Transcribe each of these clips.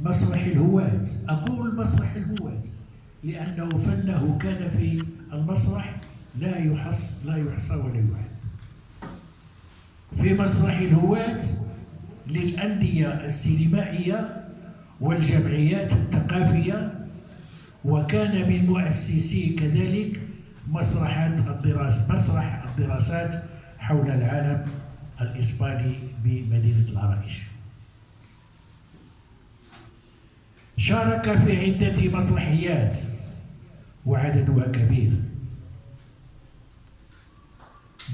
مسرح الهواة أقول مسرح الهواة لأنه فنه كان في المسرح لا يحص لا يحصى ولا يعد. في مسرح الهواة للأندية السينمائية والجمعيات الثقافية وكان من مؤسسي كذلك مسرحات الدراسة مسرح الدراسات حول العالم الإسباني بمدينة العرائش شارك في عدة مسرحيات وعددها كبير.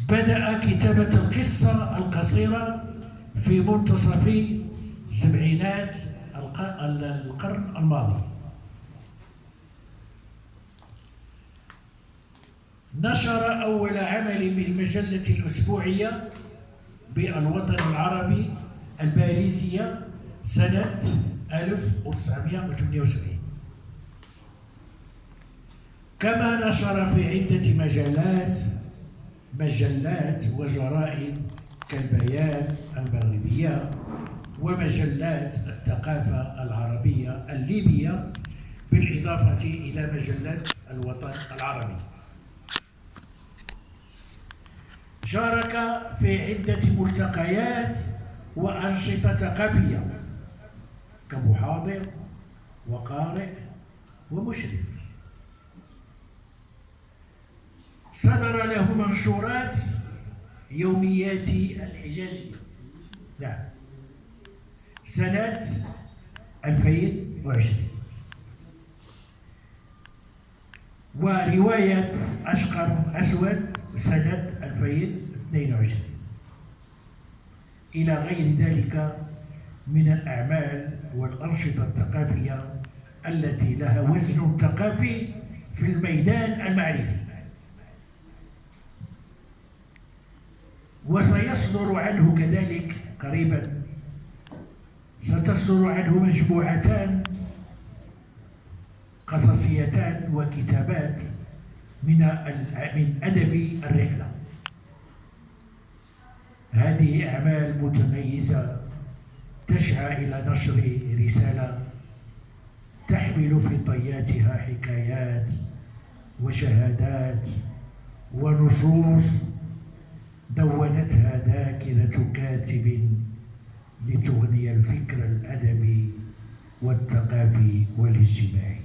بدأ كتابة القصة القصيرة في منتصف سبعينات القرن الماضي. نشر أول عمل بالمجلة الأسبوعية بالوطن العربي الباريسية سنة 1978 كما نشر في عدة مجالات مجلات وجرائد كالبيان المغربية ومجلات الثقافة العربية الليبية بالإضافة إلى مجلة الوطن العربي. شارك في عدة ملتقيات وأنشطة ثقافية كمحاضر وقارئ ومشرف. صدر له منشورات يوميات الحجازية نعم سنة 2020 ورواية أشقر أسود سنة 2022 إلى غير ذلك من الأعمال والأنشطة الثقافية التي لها وزن ثقافي في الميدان المعرفي. وسيصدر عنه كذلك قريبا. ستصدر عنه مجموعتان قصصيتان وكتابات من من أدب الرحلة. هذه أعمال متميزة تسعى إلى نشر رسالة تحمل في طياتها حكايات وشهادات ونصوص دونتها ذاكرة كاتب لتغني الفكر الأدبي والثقافي والاجتماعي.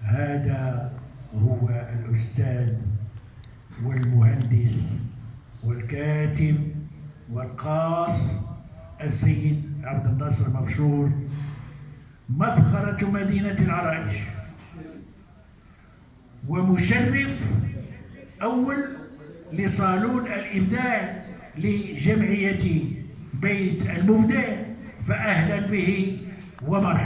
هذا هو الأستاذ والمهندس والكاتب والقاص السيد عبد الناصر مبشور مفخرة مدينة العرائش. ومشرف أول لصالون الإبداع لجمعية بيت المبدع فأهلا به ومرحبا.